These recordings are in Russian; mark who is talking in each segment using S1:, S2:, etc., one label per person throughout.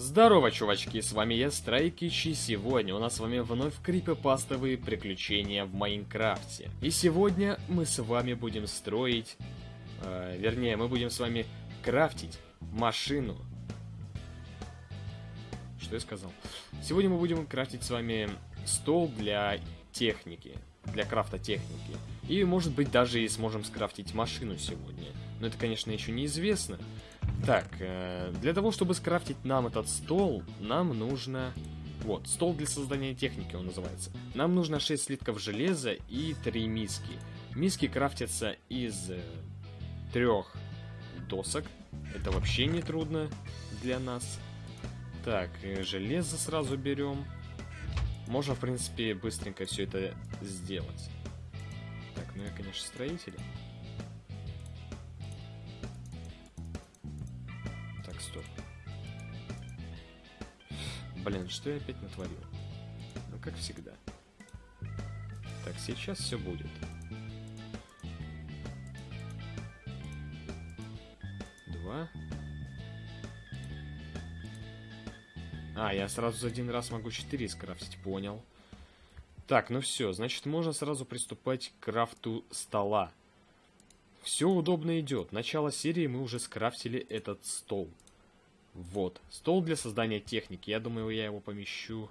S1: Здорово, чувачки, с вами я, Страйкич, и сегодня у нас с вами вновь крипопастовые приключения в Майнкрафте. И сегодня мы с вами будем строить, э, вернее, мы будем с вами крафтить машину. Что я сказал? Сегодня мы будем крафтить с вами стол для техники, для крафта техники. И, может быть, даже и сможем скрафтить машину сегодня. Но это, конечно, еще неизвестно. Так, э, для того, чтобы скрафтить нам этот стол, нам нужно... Вот, стол для создания техники он называется. Нам нужно 6 слитков железа и 3 миски. Миски крафтятся из э, трех досок. Это вообще не трудно для нас. Так, э, железо сразу берем. Можно, в принципе, быстренько все это сделать. Так, ну я, конечно, строитель. Блин, что я опять натворил? Ну, как всегда. Так, сейчас все будет. Два. А, я сразу за один раз могу 4 скрафтить, понял. Так, ну все, значит, можно сразу приступать к крафту стола. Все удобно идет. Начало серии мы уже скрафтили этот стол. Вот. Стол для создания техники. Я думаю, я его помещу...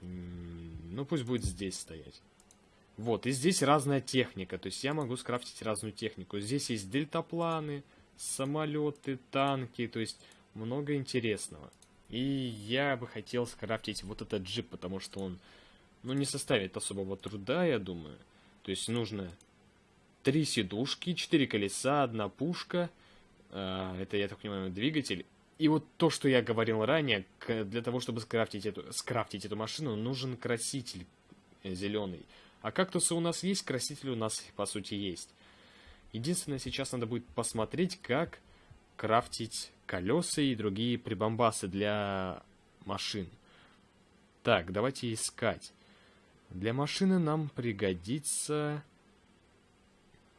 S1: Ну, пусть будет здесь стоять. Вот, и здесь разная техника. То есть я могу скрафтить разную технику. Здесь есть дельтапланы, самолеты, танки. То есть много интересного. И я бы хотел скрафтить вот этот джип, потому что он, ну, не составит особого труда, я думаю. То есть нужно три сидушки, четыре колеса, одна пушка. Э, это, я так понимаю, двигатель. И вот то, что я говорил ранее, для того, чтобы скрафтить эту, скрафтить эту машину, нужен краситель зеленый. А кактусы у нас есть, краситель у нас, по сути, есть. Единственное, сейчас надо будет посмотреть, как крафтить колеса и другие прибамбасы для машин. Так, давайте искать. Для машины нам пригодится...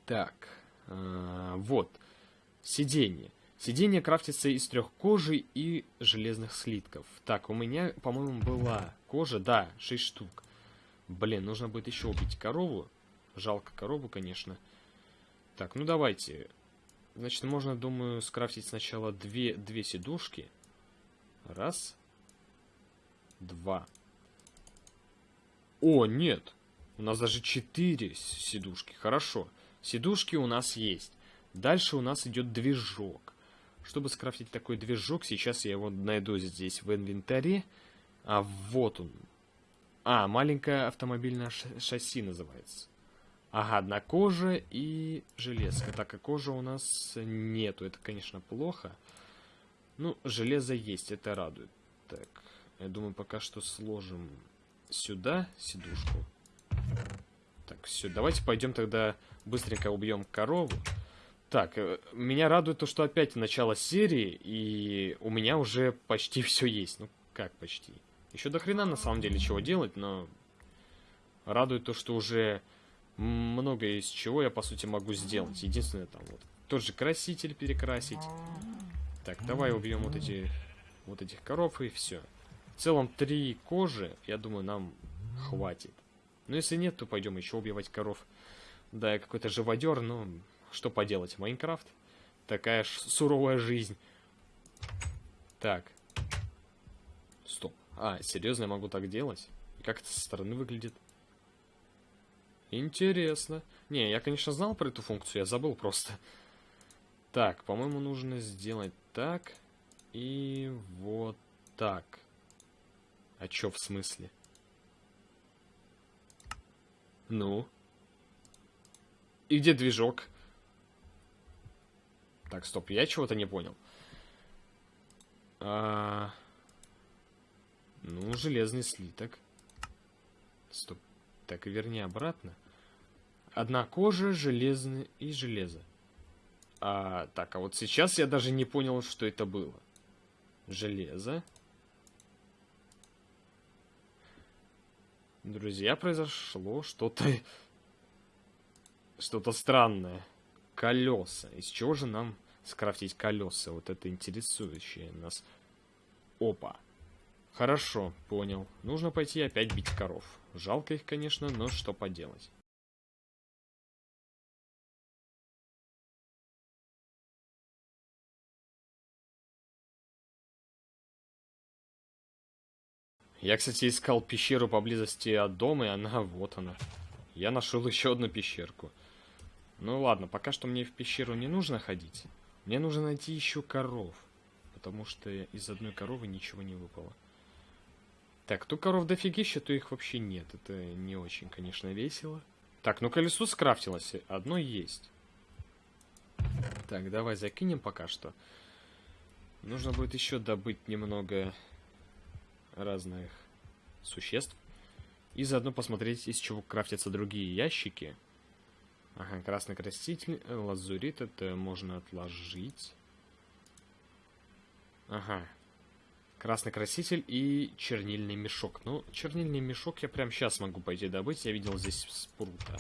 S1: Так, э, вот, сиденье. Сиденье крафтится из трех кожи и железных слитков. Так, у меня, по-моему, была кожа, да, 6 штук. Блин, нужно будет еще убить корову. Жалко корову, конечно. Так, ну давайте. Значит, можно, думаю, скрафтить сначала две, две сидушки. Раз. Два. О, нет. У нас даже четыре сидушки. Хорошо. Сидушки у нас есть. Дальше у нас идет движок. Чтобы скрафтить такой движок, сейчас я его найду здесь в инвентаре. А вот он. А, маленькое автомобильное шасси называется. Ага, одна кожа и железка. Так, а кожа у нас нету. Это, конечно, плохо. Ну, железо есть, это радует. Так, я думаю, пока что сложим сюда сидушку. Так, все, давайте пойдем тогда быстренько убьем корову. Так, э, меня радует то, что опять начало серии, и у меня уже почти все есть. Ну, как почти? Еще до хрена на самом деле чего делать, но радует то, что уже много из чего я, по сути, могу сделать. Единственное, там вот тот же краситель перекрасить. Так, давай убьем вот эти вот этих коров и все. В целом, три кожи, я думаю, нам хватит. Но если нет, то пойдем еще убивать коров. Да, я какой-то живодер, но что поделать, Майнкрафт. Такая ж суровая жизнь. Так. Стоп. А, серьезно, я могу так делать? Как это со стороны выглядит? Интересно. Не, я, конечно, знал про эту функцию, я забыл просто. Так, по-моему, нужно сделать так и вот так. А чё в смысле? Ну? И где движок? Так, стоп, я чего-то не понял. А... Ну, железный слиток. Стоп. Так, и верни обратно. Одна кожа, железный и железо. А, так, а вот сейчас я даже не понял, что это было. Железо. Друзья, произошло что-то... Что-то странное. Колеса. Из чего же нам скрафтить колеса? Вот это интересующее нас. Опа. Хорошо, понял. Нужно пойти опять бить коров. Жалко их, конечно, но что поделать. Я, кстати, искал пещеру поблизости от дома, и она, вот она. Я нашел еще одну пещерку. Ну ладно, пока что мне в пещеру не нужно ходить. Мне нужно найти еще коров. Потому что из одной коровы ничего не выпало. Так, то коров дофигища, то их вообще нет. Это не очень, конечно, весело. Так, ну колесо скрафтилось. Одно есть. Так, давай закинем пока что. Нужно будет еще добыть немного разных существ. И заодно посмотреть, из чего крафтятся другие ящики. Ага, красный краситель, лазурит, это можно отложить. Ага. Красный краситель и чернильный мешок. Ну, чернильный мешок я прям сейчас могу пойти добыть. Я видел здесь спрута.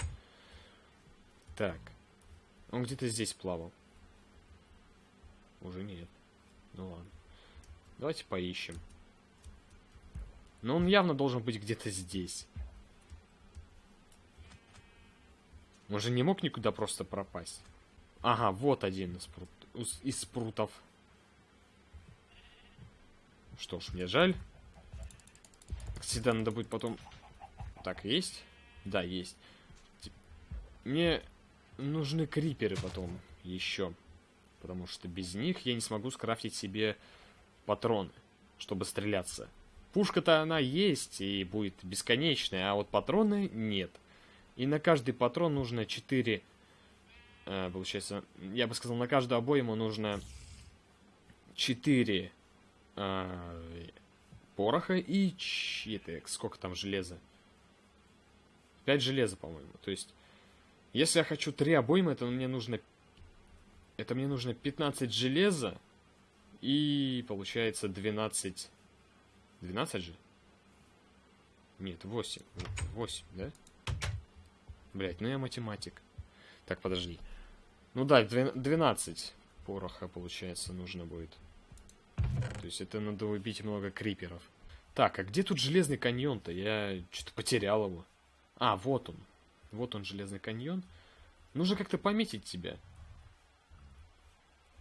S1: Так. Он где-то здесь плавал. Уже нет. Ну ладно. Давайте поищем. Но он явно должен быть где-то здесь. Он же не мог никуда просто пропасть. Ага, вот один из, прут... из спрутов. Что ж, мне жаль. Всегда надо будет потом... Так, есть? Да, есть. Мне нужны криперы потом еще. Потому что без них я не смогу скрафтить себе патроны, чтобы стреляться. Пушка-то она есть и будет бесконечная, а вот патроны нет. И на каждый патрон нужно 4... Э, получается, я бы сказал, на каждую обойму нужно 4 э, пороха и... Это, сколько там железа? 5 железа, по-моему. То есть, если я хочу 3 обоймы, то мне нужно... Это мне нужно 15 железа и, получается, 12 12 же? Нет, 8. 8, да? Блять, ну я математик. Так, подожди. Ну да, 12 пороха, получается, нужно будет. То есть это надо убить много криперов. Так, а где тут железный каньон-то? Я что-то потерял его. А, вот он. Вот он, железный каньон. Нужно как-то пометить тебя.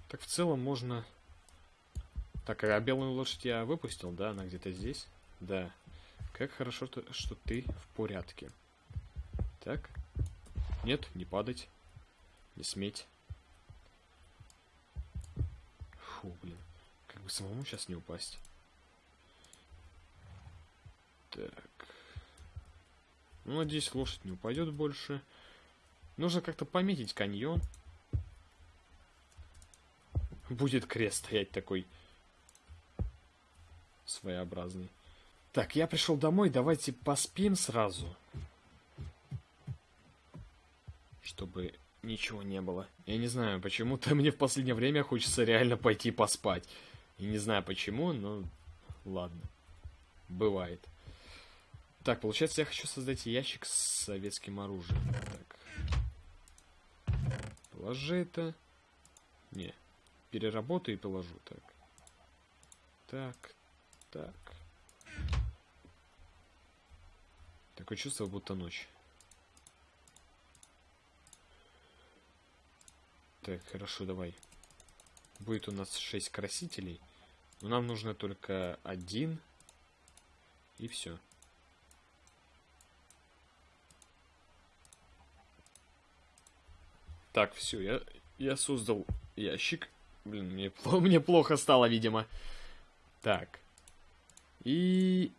S1: Так в целом можно так, а белую лошадь я выпустил, да? Она где-то здесь? Да. Как хорошо, то, что ты в порядке. Так. Нет, не падать. Не сметь. Фу, блин. Как бы самому сейчас не упасть. Так. Ну, надеюсь, лошадь не упадет больше. Нужно как-то пометить каньон. Будет крест стоять такой своеобразный. Так, я пришел домой, давайте поспим сразу. Чтобы ничего не было. Я не знаю, почему-то мне в последнее время хочется реально пойти поспать. И не знаю почему, но ладно. Бывает. Так, получается, я хочу создать ящик с советским оружием. Так. Положи это. Не. Переработаю и положу. Так. Так, так. Такое чувство, будто ночь. Так, хорошо, давай. Будет у нас 6 красителей. Но нам нужно только один. И все. Так, все, я, я создал ящик. Блин, мне, мне плохо стало, видимо. Так. И...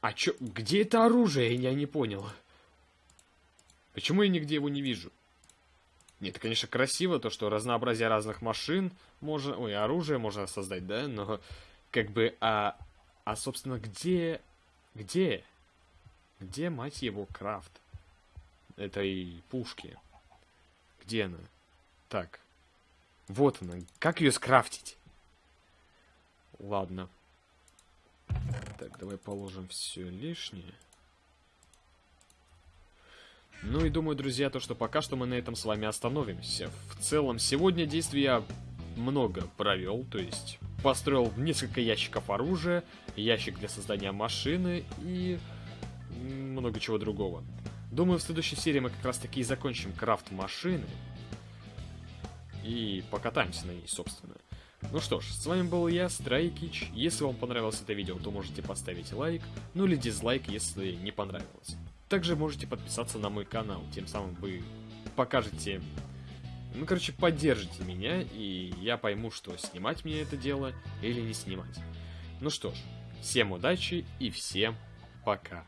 S1: А чё... Где это оружие? Я не понял. Почему я нигде его не вижу? Нет, конечно, красиво, то, что разнообразие разных машин можно... Ой, оружие можно создать, да? Но как бы... А, а собственно, где... Где? Где, мать его, крафт? Этой пушки. Где она? Так. Вот она. Как ее скрафтить? Ладно. Так, давай положим все лишнее. Ну и думаю, друзья, то, что пока что мы на этом с вами остановимся. В целом, сегодня действий я много провел, то есть построил несколько ящиков оружия, ящик для создания машины и много чего другого. Думаю, в следующей серии мы как раз таки и закончим крафт машины и покатаемся на ней, собственно. Ну что ж, с вами был я, Страйкич. Если вам понравилось это видео, то можете поставить лайк, ну или дизлайк, если не понравилось. Также можете подписаться на мой канал, тем самым вы покажете... Ну, короче, поддержите меня, и я пойму, что снимать мне это дело или не снимать. Ну что ж, всем удачи и всем пока.